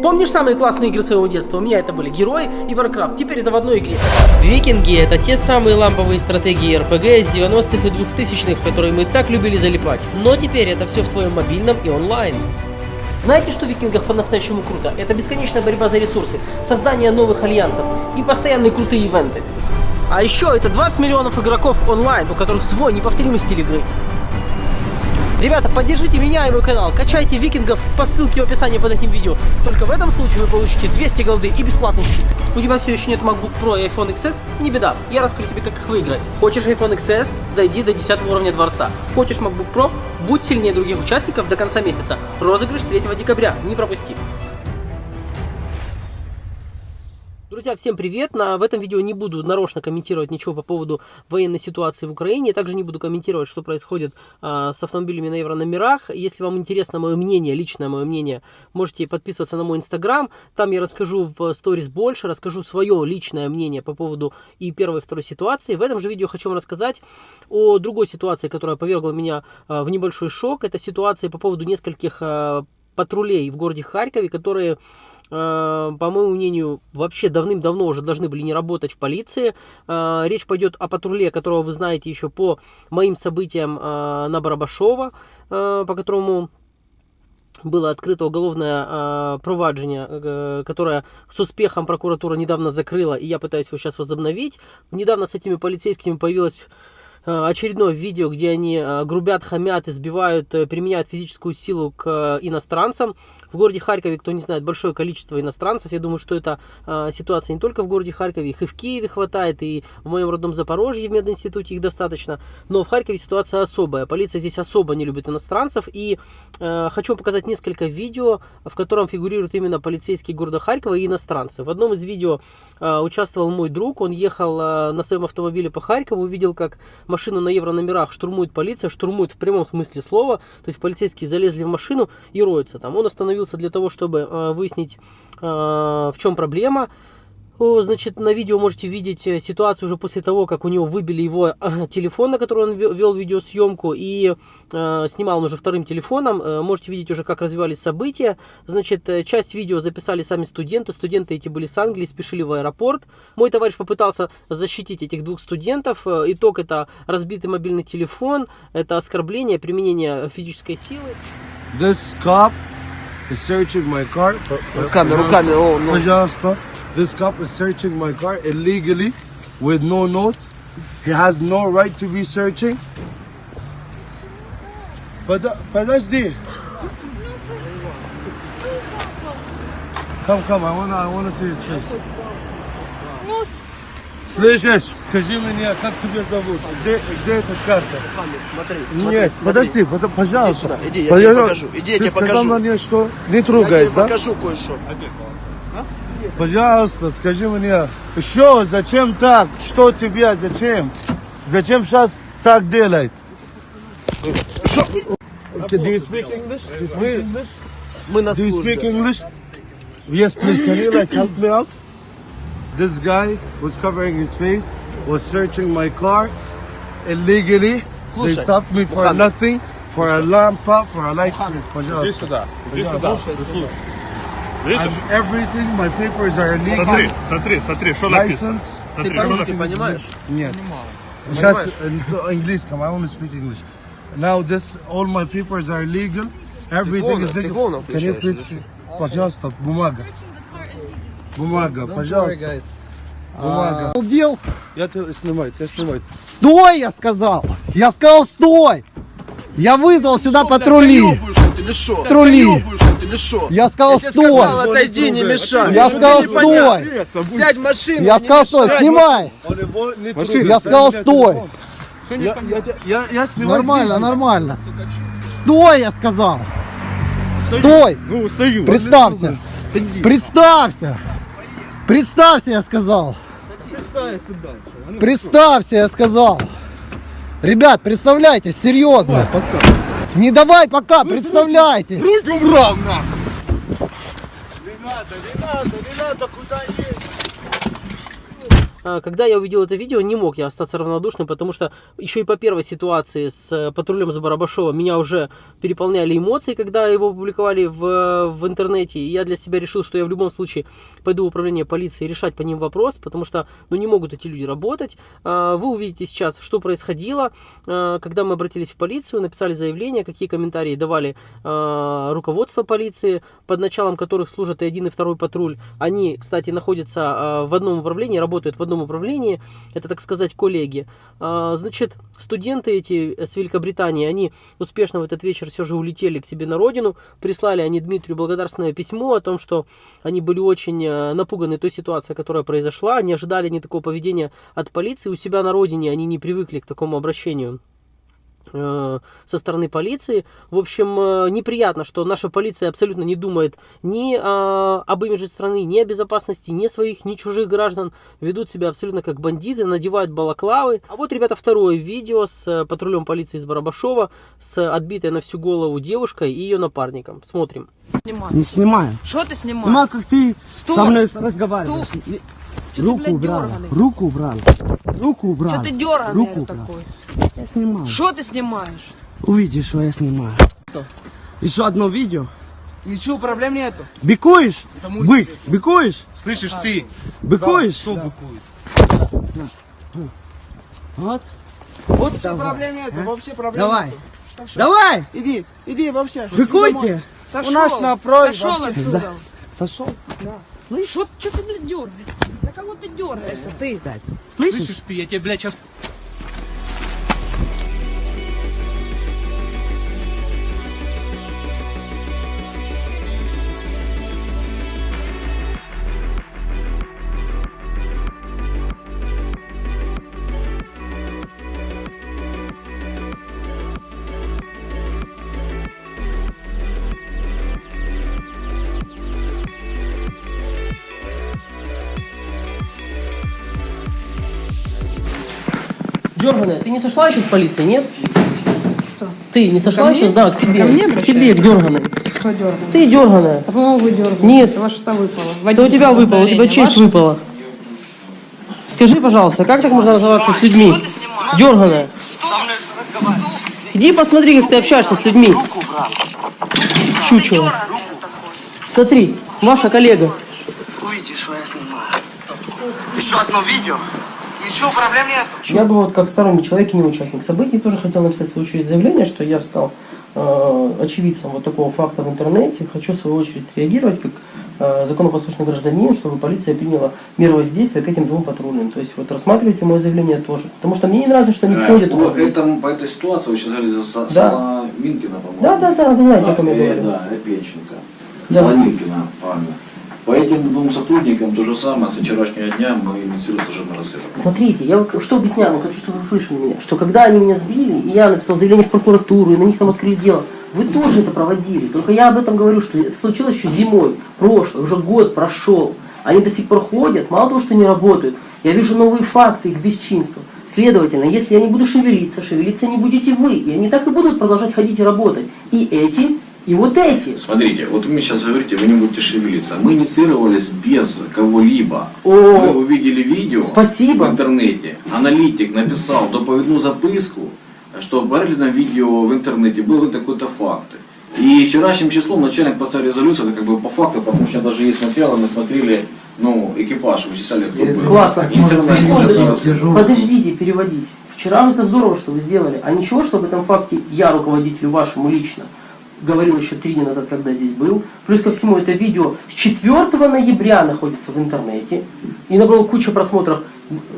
Помнишь самые классные игры своего детства? У меня это были Герои и Warcraft. Теперь это в одной игре. Викинги это те самые ламповые стратегии РПГ из 90-х и 2000-х, в которые мы так любили залипать. Но теперь это все в твоем мобильном и онлайн. Знаете, что в Викингах по-настоящему круто? Это бесконечная борьба за ресурсы, создание новых альянсов и постоянные крутые ивенты. А еще это 20 миллионов игроков онлайн, у которых свой неповторимый стиль игры. Ребята, поддержите меня и мой канал, качайте викингов по ссылке в описании под этим видео. Только в этом случае вы получите 200 голды и бесплатный щит. У тебя все еще нет MacBook Pro и iPhone XS? Не беда, я расскажу тебе, как их выиграть. Хочешь iPhone XS? Дойди до 10 уровня дворца. Хочешь MacBook Pro? Будь сильнее других участников до конца месяца. Розыгрыш 3 декабря, не пропусти. Друзья, всем привет! На, в этом видео не буду нарочно комментировать ничего по поводу военной ситуации в Украине. Также не буду комментировать, что происходит а, с автомобилями на еврономерах. Если вам интересно мое мнение, личное мое мнение, можете подписываться на мой инстаграм. Там я расскажу в сторис больше, расскажу свое личное мнение по поводу и первой, и второй ситуации. В этом же видео хочу вам рассказать о другой ситуации, которая повергла меня а, в небольшой шок. Это ситуация по поводу нескольких а, патрулей в городе Харькове, которые Э, по моему мнению, вообще давным-давно уже должны были не работать в полиции. Э, речь пойдет о патруле, которого вы знаете еще по моим событиям э, на Барабашова, по которому было открыто уголовное э, проваджение, э, которое с успехом прокуратура недавно закрыла, и я пытаюсь его сейчас возобновить. Недавно с этими полицейскими появилась Э, очередное видео, где они э, грубят, хамят, избивают, э, применяют физическую силу к иностранцам. В городе Харькове, кто не знает, большое количество иностранцев. Я думаю, что это ситуация не только в городе Харькове, их и в Киеве хватает, и в моем родном Запорожье в мединституте их достаточно. Но в Харькове ситуация особая. Полиция здесь особо не любит иностранцев. И э, хочу показать несколько видео, в котором фигурируют именно полицейские города Харькова и иностранцы. В одном из видео э, участвовал мой друг. Он ехал э, на своем автомобиле по Харькову, увидел, как машину на евро номерах штурмует полиция, штурмует в прямом смысле слова, то есть полицейские залезли в машину и роются там. Он остановился для того, чтобы э, выяснить, э, в чем проблема. Значит, на видео можете видеть э, ситуацию уже после того, как у него выбили его телефон, на который он вел видеосъемку, и э, снимал он уже вторым телефоном. Можете видеть уже, как развивались события. Значит, часть видео записали сами студенты. Студенты эти были с Англии, спешили в аэропорт. Мой товарищ попытался защитить этих двух студентов. Итог это разбитый мобильный телефон, это оскорбление, применение физической силы. This cop is searching my car. ركبنا ركبنا oh no. Pajasta, This cop is searching my car illegally with no note. He has no right to be searching. فلاشدي uh, Come, come, I wanna, I wanna see his face. Слышишь, скажи мне, как тебя зовут? Где, где эта карта? Смотри, Нет, подожди, под- пожалуйста. сюда, иди, я Пойдем. тебе покажу, иди, я Ты тебе сказал покажу. мне, что не трогай, да? покажу кое-что. Пожалуйста, скажи мне, что, зачем так? Что тебе, зачем? Зачем сейчас так делает? Okay, do you speak English? Do you speak English? Мы на Do you speak. English? Yes, please. Can you like help me out? This guy was covering his face, was searching my car illegally. Слушай, they stopped me for Мухаммед. nothing, for a lampa, for a light. Пожалуйста. сюда. Иди сюда. Видишь? And everything, my papers are illegal. Смотри, смотри, смотри, что написано. License. Ты Смотри, что по-русски написано. понимаешь? Нет. Сейчас английском, I only speak English. Now this, all my papers are legal. Everything говно- is ты legal. говно Can you включаешь please, пожалуйста, бумага. Бумага, пожалуйста. Бумага. Обалдел? Я тебя снимаю, я снимаю. Стой, я сказал! Я сказал, стой! Я вызвал сюда патрули! Патрули! Я сказал, Я тебе сказал, стой! отойди, не мешай. Я Ну, сказал, стой! Сядь в машину, Я сказал, стой! Снимай! Я сказал, стой! Я, я, я, я. Нормально, нормально! Стой, я сказал! Стой! Ну, стою. Представься! Представься! Представься, я сказал! Представься, я сказал! Ребят, представляйтесь, серьезно! Не давай пока, представляйтесь! Руки убрал, нахуй. Не надо, не надо, не надо, куда есть. А, когда я увидел это видео, не мог я остаться равнодушным, потому что еще и по первой ситуации с э, патрулем за Барабашова меня уже переполняли эмоции, когда его опубликовали в, в интернете. И я для себя решил, что я в любом случае пойду в управление полиции решать по ним вопрос, потому что ну, не могут эти люди работать. А, вы увидите сейчас, что происходило, а, когда мы обратились в полицию, написали заявление, какие комментарии давали руководство полиции, под началом которых служат и один, и второй патруль. Они, кстати, находятся в одном управлении, работают в одном одном управлении, это, так сказать, коллеги. А, значит, студенты эти с Великобритании, они успешно в этот вечер все же улетели к себе на родину, прислали они Дмитрию благодарственное письмо о том, что они были очень э, напуганы той ситуацией, которая произошла, не ожидали ни такого поведения от полиции, у себя на родине они не привыкли к такому обращению. Э, со стороны полиции. В общем, э, неприятно, что наша полиция абсолютно не думает ни о, об имидже страны, ни о безопасности, ни своих, ни чужих граждан. Ведут себя абсолютно как бандиты, надевают балаклавы. А вот, ребята, второе видео с э, патрулем полиции из Барабашова, с отбитой на всю голову девушкой и ее напарником. Смотрим. Не снимаю. Что ты снимаешь? Снимаю, как ты Стой. со мной разговариваешь. Ты, Руку убрала, руку убрала, руку убрала. Что ты дерганый Руку такой? Я снимаю. Что ты снимаешь? Увидишь, что я снимаю. Еще одно видео. Ничего, проблем нету. Бикуешь? Бык, бикуешь? Слышишь ты? Быкуешь? Что быкует? Вот. Вот Вообще давай. проблем нету, вообще проблем Давай. нету. Давай, Иди, иди вообще. быкуйте. У нас на просьбе Сошел отсюда. Сошел. Что, что ты, блядь, дергаешь? На кого ты дергаешься, ты? Слышишь? ты, я тебе, блядь, сейчас... не сошла еще с полиции, нет? Ты не сошла еще? Да, к тебе. Ко мне к тебе, к дерганой. Что дергаешь? Ты дерганая. По-моему, вы дергаете. Нет. Вас что выпало? Это у тебя выпало, у тебя честь Ваше? выпала. Скажи, пожалуйста, как так можно называться с людьми? Дерганая. Иди посмотри, как ты общаешься с людьми. Чучело. Смотри, ваша коллега. Увидишь, что я снимаю. Еще одно видео. Ничего, проблем нету. Я бы вот как сторонний человек и не участник событий тоже хотел написать в свою очередь заявление, что я стал э, очевидцем вот такого факта в интернете. Хочу в свою очередь реагировать как э, законопослушный гражданин, чтобы полиция приняла меры воздействия к этим двум патрульным. То есть вот рассматривайте мое заявление тоже. Потому что мне не нравится, что они ходят. у По, вас здесь. этому, по этой ситуации вы сейчас говорили за Да. Соломинкина, по-моему. Да, да, да, вы знаете, о ком я Э, говорю. Да, Опеченко. Да. Соломинкина, правильно. По этим двум сотрудникам то же самое. С вчерашнего дня мы инициируем служебное расследование. Смотрите, я что объясняю, хочу, чтобы вы услышали меня, что когда они меня сбили, и я написал заявление в прокуратуру, и на них там открыли дело, вы тоже это проводили. Только я об этом говорю, что это случилось еще зимой, прошлый, уже год прошел. Они до сих пор ходят, мало того, что не работают, я вижу новые факты их бесчинства. Следовательно, если я не буду шевелиться, шевелиться не будете вы. И они так и будут продолжать ходить и работать. И эти, и вот эти. Смотрите, вот вы мне сейчас говорите, вы не будете шевелиться. Мы инициировались без кого-либо. О. Вы увидели видео Спасибо. в интернете. Аналитик написал доповідну записку, что в переглядном видео в интернете был вот такой-то факт. И вчерашним числом начальник поставил резолюцию, это как бы по факту, потому что даже есть материалы, мы смотрели, ну, экипаж вычисляли группы. Классно. Секундочку. Подождите переводить. Вчера это здорово, что вы сделали. А ничего, что об этом факте я руководителю вашему лично говорил еще три дня назад, когда здесь был. Плюс ко всему, это видео с 4 ноября находится в интернете. И набрало кучу просмотров.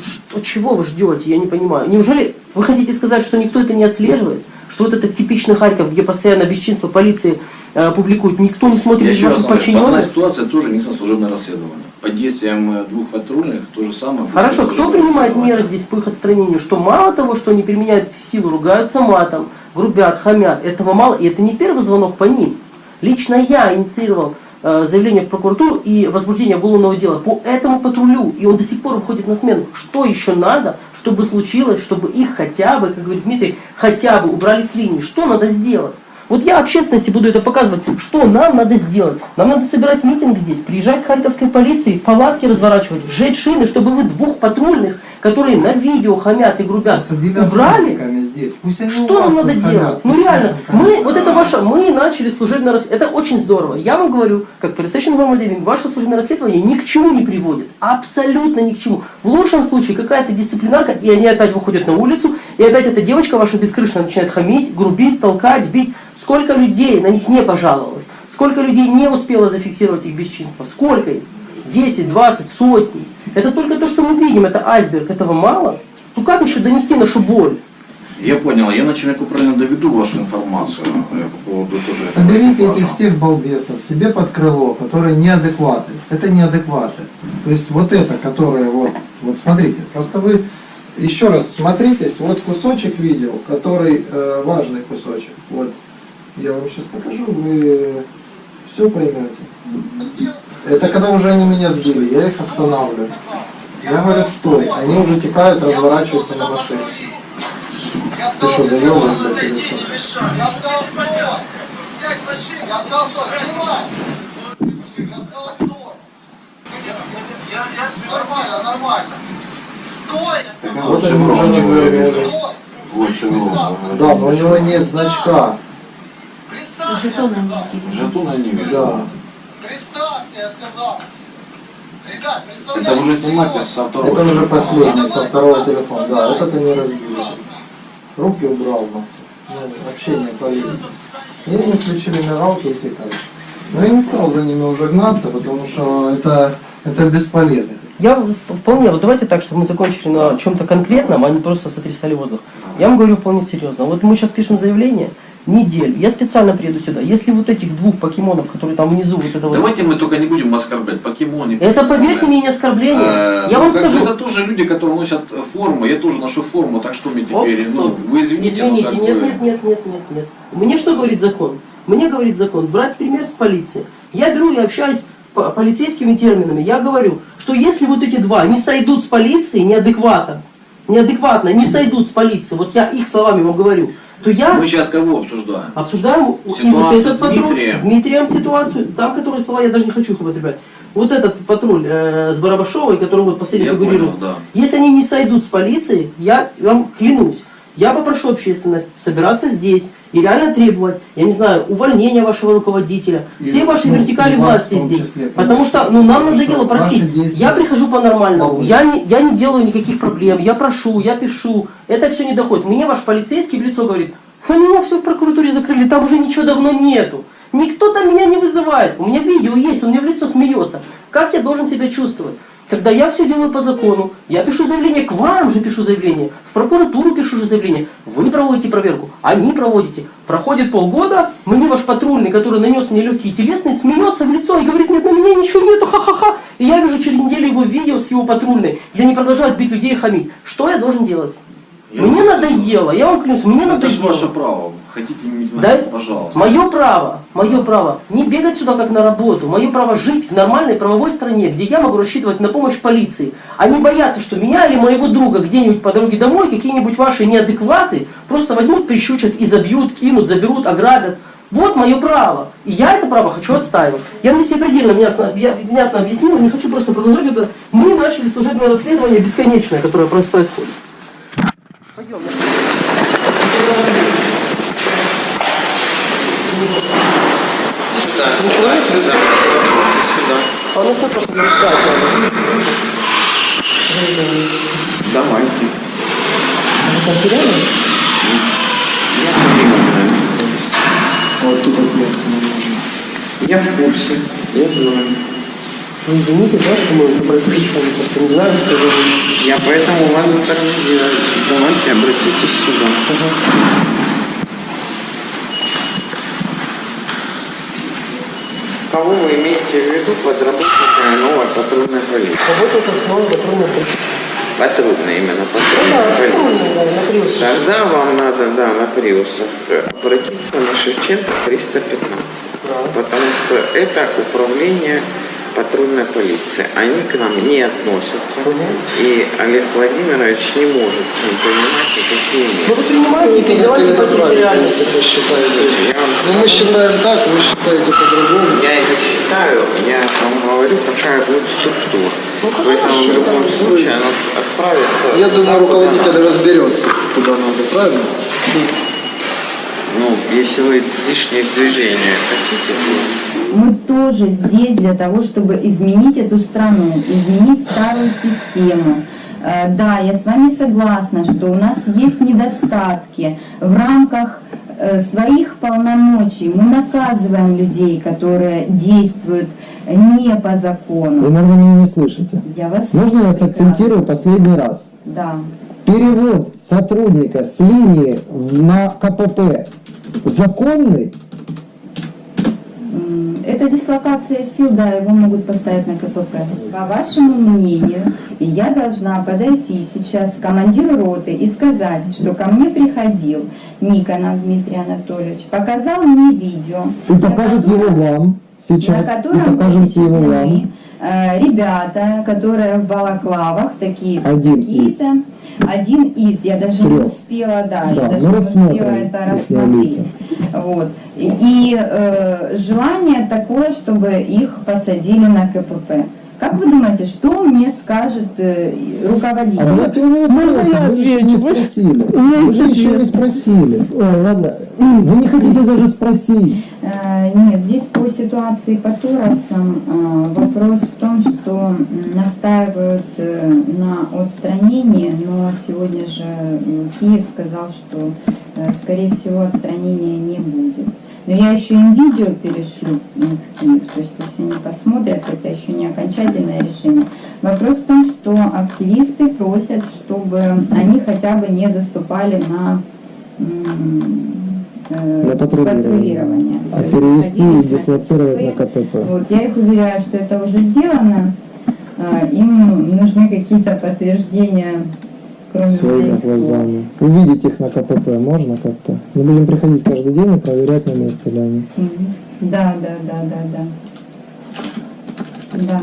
Что, чего вы ждете? Я не понимаю. Неужели вы хотите сказать, что никто это не отслеживает? Что вот этот типичный Харьков, где постоянно бесчинство полиции э, публикуют, никто не смотрит Я ваших подчиненных? ситуации тоже несено служебное расследование. Под действием э, двух патрульных то же самое. Хорошо, кто принимает меры здесь по их отстранению? Что мало того, что они применяют в силу, ругаются матом, грубят, хамят, этого мало, и это не первый звонок по ним. Лично я инициировал э, заявление в прокуратуру и возбуждение уголовного дела по этому патрулю, и он до сих пор уходит на смену. Что еще надо, чтобы случилось, чтобы их хотя бы, как говорит Дмитрий, хотя бы убрали с линии? Что надо сделать? Вот я общественности буду это показывать, что нам надо сделать. Нам надо собирать митинг здесь, приезжать к Харьковской полиции, палатки разворачивать, сжечь шины, чтобы вы двух патрульных, которые на видео хамят и грубят, убрали. здесь. Пусть они Что нам надо тут делать? хамят. Ну реально, мы, хамят. вот это ваше, мы начали служебное расследование. Это очень здорово. Я вам говорю, как полицейский информативник, ваше служебное расследование ни к чему не приводит. Абсолютно ни к чему. В лучшем случае какая-то дисциплинарка, и они опять выходят на улицу, и опять эта девочка ваша бескрышная начинает хамить, грубить, толкать, бить. Сколько людей на них не пожаловалось? Сколько людей не успело зафиксировать их бесчинство? Сколько их? 10, 20, сотни. Это только то, что мы видим, это айсберг. Этого мало? Ну как еще донести нашу боль? Я понял, я начальнику правильно доведу вашу информацию э, по поводу тоже Соберите этих всех балбесов себе под крыло, которые неадекваты. Это неадекваты. То есть вот это, которые вот, вот смотрите, просто вы еще раз смотритесь, вот кусочек видео, который э, важный кусочек. Вот я вам сейчас покажу, вы все поймете. Это когда уже они меня сбили, я их останавливаю. Я говорю, стой, они уже текают, разворачиваются на машине. Ты что, доебан, блядь, или что? Вот Вот они уже не шеврон. Да, но у него нет значка. Жетона не вижу. Да. Представься, я сказал. Ребят, Это представляете, уже снимать со второго Это уже телефона. последний, со второго телефона. Да, вот это не разбили. Руки убрал, ну, ну, общение полиции. И они включили мигалки и текали. Но я не стал за ними уже гнаться, потому что это, это бесполезно. Я вполне, вот давайте так, чтобы мы закончили на чем-то конкретном, а не просто сотрясали воздух. Я вам говорю вполне серьезно. Вот мы сейчас пишем заявление, неделю. Я специально приеду сюда. Если вот этих двух покемонов, которые там внизу, вот это вот... Давайте мы только не будем оскорблять покемоны. Это, поверьте мне, не оскорбление. Э, Я ну, вам бы скажу. Это тоже люди, которые носят форму. Я тоже ношу форму, так что мне Оп, теперь, ну, стоп. вы извините, но Извините, как нет, бы- нет, нет, нет, нет, нет. Мне что говорит закон? Мне говорит закон, брать пример с полиции. Я беру и общаюсь по полицейскими терминами. Я говорю, что если вот эти два не сойдут с полицией неадекватно, неадекватно не сойдут с полицией, вот я их словами вам говорю, то я Мы сейчас кого обсуждаем? обсуждаем и вот Ситуацию этот патруль Дмитрием. с Дмитрием ситуацию, там, которые слова, я даже не хочу их употреблять. Вот этот патруль э, с Барабашовой, который вот последний Я фигурирует, понял, да. если они не сойдут с полицией, я вам клянусь, я попрошу общественность собираться здесь и реально требовать, я не знаю, увольнения вашего руководителя, И, всей вашей ну, вертикали власти здесь. числе, Потому что ну, нам Потому надоело ваши просить. действия Я прихожу по-нормальному, я не, я не делаю никаких проблем, я прошу, я пишу. Это все не доходит. Мне ваш полицейский в лицо говорит, на меня все в прокуратуре закрыли, там уже ничего давно нету. Никто там меня не вызывает. У меня видео есть, он мне в лицо смеется. Как я должен себя чувствовать? Когда я все делаю по закону, я пишу заявление, к вам же пишу заявление, в прокуратуру пишу же заявление, вы проводите проверку, они проводите. Проходит полгода, мне ваш патрульный, который нанес мне легкие телесные, смеется в лицо и говорит, нет, на меня ничего нету, ха-ха-ха. И я вижу через неделю его видео с его патрульной, где они продолжают бить людей и хамить. Что я должен делать? Я мне надоело, я вам клянусь, мне Ну, Это надоело. ваше право. Хотите иметь Да, пожалуйста. Мое право, мое право не бегать сюда как на работу, мое право жить в нормальной правовой стране, где я могу рассчитывать на помощь полиции, а не бояться, что меня или моего друга где-нибудь по дороге домой какие-нибудь ваши неадекваты просто возьмут, прищучат и забьют, кинут, заберут, ограбят. Вот мое право. И я это право хочу отстаивать. Я надеюсь, я предельно ясно, я внятно объяснил, не хочу просто продолжать это. Мы начали служебное расследование бесконечное, которое происходит. Пойдем. А у нас все просто для рассказа. Давайте. Там сериалы? Вот тут отметку не нужно. Я в курсе, я знаю. Ну, извините, да, что мы к вам, просто не знаю, что вы... Я поэтому вам. Давайте обратитесь сюда. Кого вы имеете в виду под работниками новой патрульной полиции? Работает как новый патрульный полиция. Патрульная именно Ну патрульная да, полиция. да, на. Тогда вам надо, да, на Приусах обратиться на Шевченко 315. Потому что это управление, патрульная полиция. Они к нам не относятся. И Олег Владимирович не может ним принимать никакие Ну меры. вы принимаете и передавайте по территориальности. это считаете. Я вам Ну мы считаем так, вы считаете по-другому. Я не считаю, я вам говорю, какая будет структура. Ну, Поэтому в любом случае она отправится. Я думаю, руководитель разберется, куда надо, правильно? Ну, если вы лишние движения хотите, то Мы тоже здесь для того, чтобы изменить эту страну, изменить старую систему. Э, Да, я с вами согласна, что у нас есть недостатки в рамках э, своих полномочий. Мы наказываем людей, которые действуют не по Вы, закону. наверное, меня не слышите. Я вас Можно я слышу сакцентирую последний раз? Да. Перевод сотрудника с линии на КПП законный? Это дислокация сил, да, его могут поставить на КПП. По вашему мнению, я должна подойти сейчас к командиру роты и сказать, что ко мне приходил Никонов Дмитрий Анатольевич, показал мне видео, И покажет его вам на сейчас. И котором покажете его вам. э, ребята, которые в балаклавах, такие Один такие-то. Один из, я даже не Трех. успела, да, Да, я даже мы не успела это рассмотреть. Вот. И, и, э, желание такое, чтобы их посадили на КПП. Как вы думаете, что мне скажет э, руководитель? А него Можно я вы отвечу? не спросили. Вы есть же еще не спросили. Ой, ладно. Вы не хотите даже спросить. Э, Нет, здесь по ситуации по туровцам э, вопрос в том, что настаивают э, на отстранении, но сегодня же м, Киев сказал, что э, скорее всего отстранения не будет. Но я еще им видео перешлю в Киев, то есть пусть они посмотрят, это еще не окончательное решение. Вопрос в том, что активисты просят, чтобы они хотя бы не заступали на э, патрулирование. А перевести и дислоцировать на КПП. Вот, я их уверяю, что это уже сделано. А, Им нужны какие-то подтверждения, кроме Своими глазами. Увидеть их на КПП можно как-то? Мы будем приходить каждый день и проверять, на месте ли они. Да, да, да, да, да. Да.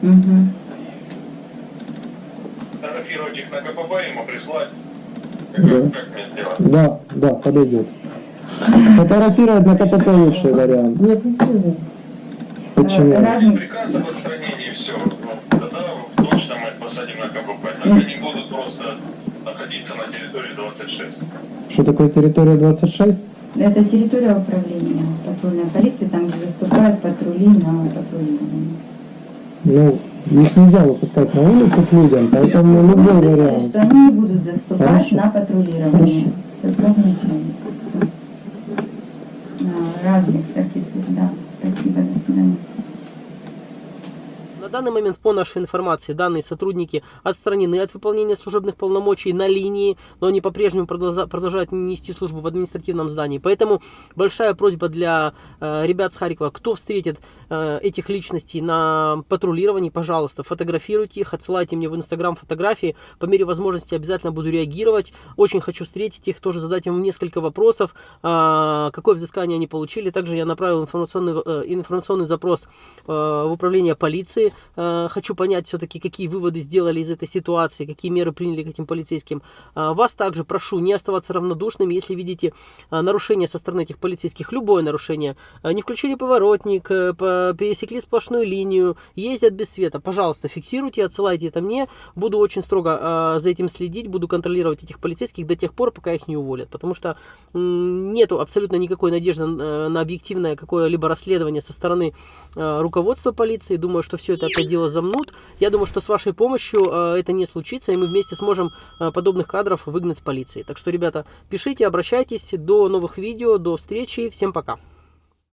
Мгм. Фотографировать их на КПП ему прислать. Да. Как мне сделать? Да, да, подойдет. Сфотографировать на КПП лучший вариант. Нет, не серьезно. Почему? Э, Разный Приказ об отстранении, все. Тогда точно мы посадим на КПП. Так они будут просто находиться на территории 26. Что такое территория 26? Это территория управления патрульной полиции, там, где заступают патрули на патрулирование. Ну, их нельзя выпускать на улицу к людям, поэтому Вы любой слышали, вариант. что они не будут заступать Хорошо. на патрулирование со слов начальника. Разных всяких. Да, спасибо, до свидания. На данный момент, по нашей информации, данные сотрудники отстранены от выполнения служебных полномочий на линии, но они по-прежнему продолжа- продолжают нести службу в административном здании. Поэтому большая просьба для э, ребят с Харькова, кто встретит э, этих личностей на патрулировании, пожалуйста, фотографируйте их, отсылайте мне в Инстаграм фотографии. По мере возможности обязательно буду реагировать. Очень хочу встретить их, тоже задать им несколько вопросов, а, какое взыскание они получили. Также я направил информационный, э, информационный запрос э, в управление полиции. Э, Хочу понять все-таки, какие выводы сделали из этой ситуации, какие меры приняли к этим полицейским. А, Вас также прошу не оставаться равнодушными, если видите а, нарушение со стороны этих полицейских, любое нарушение. А, Не включили поворотник, э, по- пересекли сплошную линию, ездят без света. Пожалуйста, фиксируйте, отсылайте это мне. Буду очень строго а, за этим следить, буду контролировать этих полицейских до тех пор, пока их не уволят. Потому что м, нету абсолютно никакой надежды э, на объективное какое-либо расследование со стороны э, руководства полиции. Думаю, что все это опять дело замнут. Я думаю, что с вашей помощью э, это не случится, и мы вместе сможем э, подобных кадров выгнать с полиции. Так что, ребята, пишите, обращайтесь. До новых видео, до встречи. Всем пока.